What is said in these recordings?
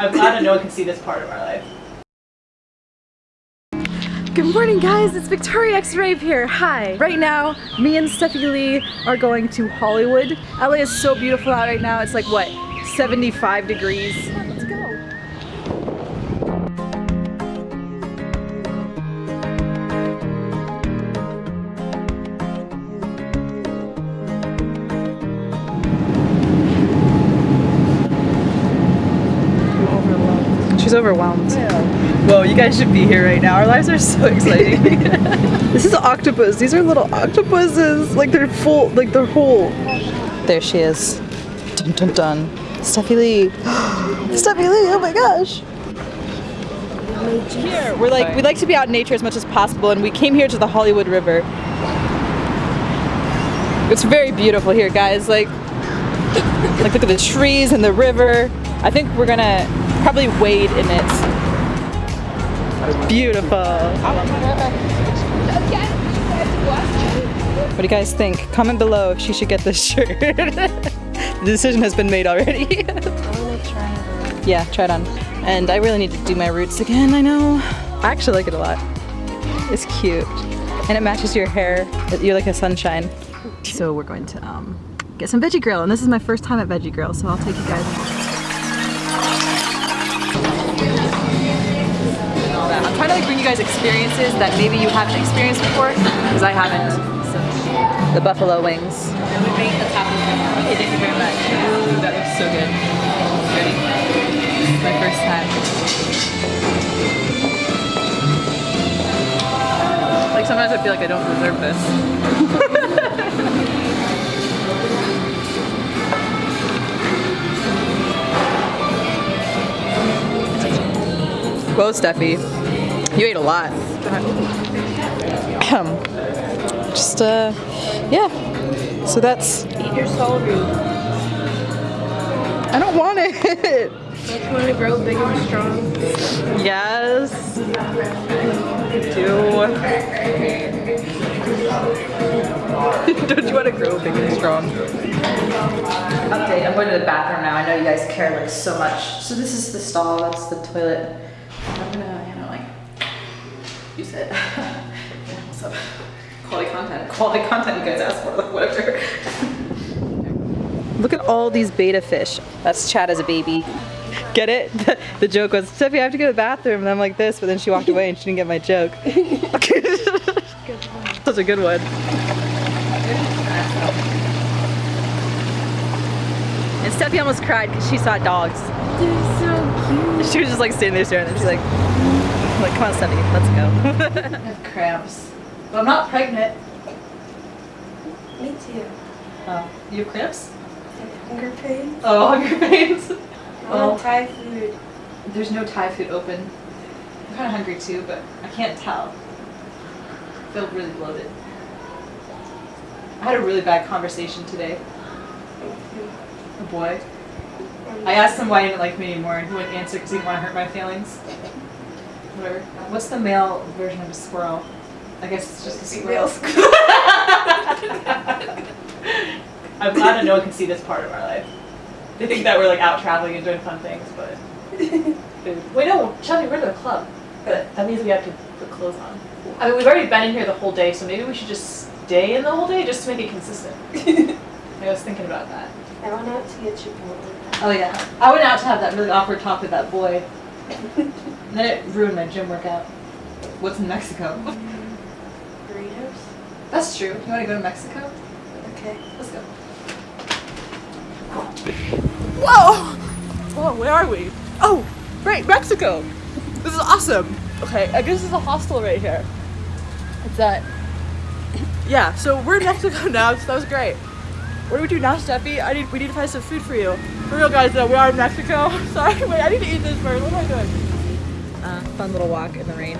I'm glad that no one can see this part of our life. Good morning guys, it's Victoria X Rave here. Hi. Right now, me and Steffi Lee are going to Hollywood. LA is so beautiful out right now. It's like what, 75 degrees. She's overwhelmed. Whoa, you guys should be here right now. Our lives are so exciting. this is an octopus. These are little octopuses. Like they're full, like they're whole. There she is. Dun dun dun. Steffi Lee. Steffi Lee, oh my gosh. Here, we're like, we like to be out in nature as much as possible and we came here to the Hollywood River. It's very beautiful here, guys. Like, like look at the trees and the river. I think we're gonna probably wade in it. Beautiful. What do you guys think? Comment below if she should get this shirt. the decision has been made already. yeah, try it on. And I really need to do my roots again, I know. I actually like it a lot. It's cute. And it matches your hair. You're like a sunshine. So we're going to um, get some Veggie Grill, and this is my first time at Veggie Grill, so I'll take you guys. To like bring you guys experiences that maybe you haven't experienced before, because I haven't. So, the buffalo wings. Okay, thank you very much. Ooh, that looks so good. Ready? This is my first time. Like sometimes I feel like I don't deserve this. Whoa, Steffi. You ate a lot. Just, uh, yeah. So that's. Eat your soul food. I don't want it. Don't you want to grow big and strong? yes. Do. don't you want to grow big and strong? Update. I'm going to the bathroom now. I know you guys care like so much. So this is the stall. That's the toilet. I'm gonna, you know, like use it. Yeah, What's up? Quality content. Quality content you guys asked for. Like whatever. Look at all these betta fish. That's Chad as a baby. Get it? The, the joke was, Steffi, I have to go to the bathroom. And I'm like this, but then she walked away and she didn't get my joke. Such a good one. And Steffi almost cried because she saw dogs. They're so cute. She was just like standing there staring and she's like, I'm like, come on Steffi, let's go. I have cramps. But I'm not pregnant. Me too. Oh, you have cramps? Hunger pains. Oh, hunger pains. I Well- want Thai food. There's no Thai food open. I'm kind of hungry too, but I can't tell. I feel really bloated. I had a really bad conversation today. A boy. I asked him why he didn't like me anymore, and he wouldn't answer because he didn't want to hurt my feelings. Whatever. What's the male version of a squirrel? I guess it's just a squirrel. I'm glad that no one can see this part of our life. They think that we're like out traveling and doing fun things, but. Wait, no, Shelby, we're at the club. But that means we have to put clothes on. I mean, we've already been in here the whole day, so maybe we should just stay in the whole day just to make it consistent. I was thinking about that. I went out to get Chipotle. Oh yeah, I went out to have that really awkward talk with that boy. And then it ruined my gym workout. What's in Mexico? Burritos. That's true. You want to go to Mexico? Okay. Let's go. Whoa! Whoa, where are we? Oh, right, Mexico. This is awesome. Okay, I guess this is a hostel right here. It's that. Yeah, so we're in Mexico now, so that was great. What do we do now, Steffi? I need we need to find some food for you. For real, guys, though, we are in Mexico. Sorry, wait, I need to eat this first. What am I doing? Uh, fun little walk in the rain,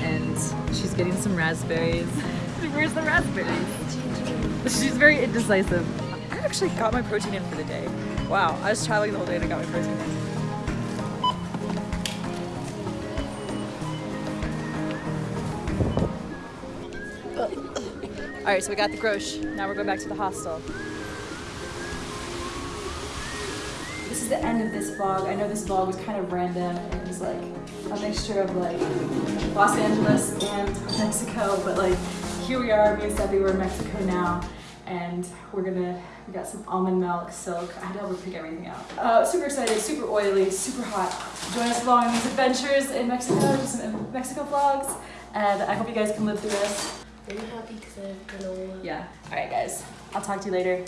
and she's getting some raspberries. Where's the raspberries? She's very indecisive. I actually got my protein in for the day. Wow, I was traveling the whole day and I got my protein in. Alright, so we got the grosh. Now we're going back to the hostel. This is the end of this vlog. I know this vlog was kind of random. It was like a mixture of like Los Angeles and Mexico, but like here we are, me and Steffi, we're in Mexico now, and we're gonna, we got some almond milk, silk. I had to help her pick everything out. Uh, super excited, super oily, super hot. Join us along on these adventures in Mexico, some Mexico vlogs, and I hope you guys can live through this. Are you happy because I have granola? Yeah. All right, guys. I'll talk to you later.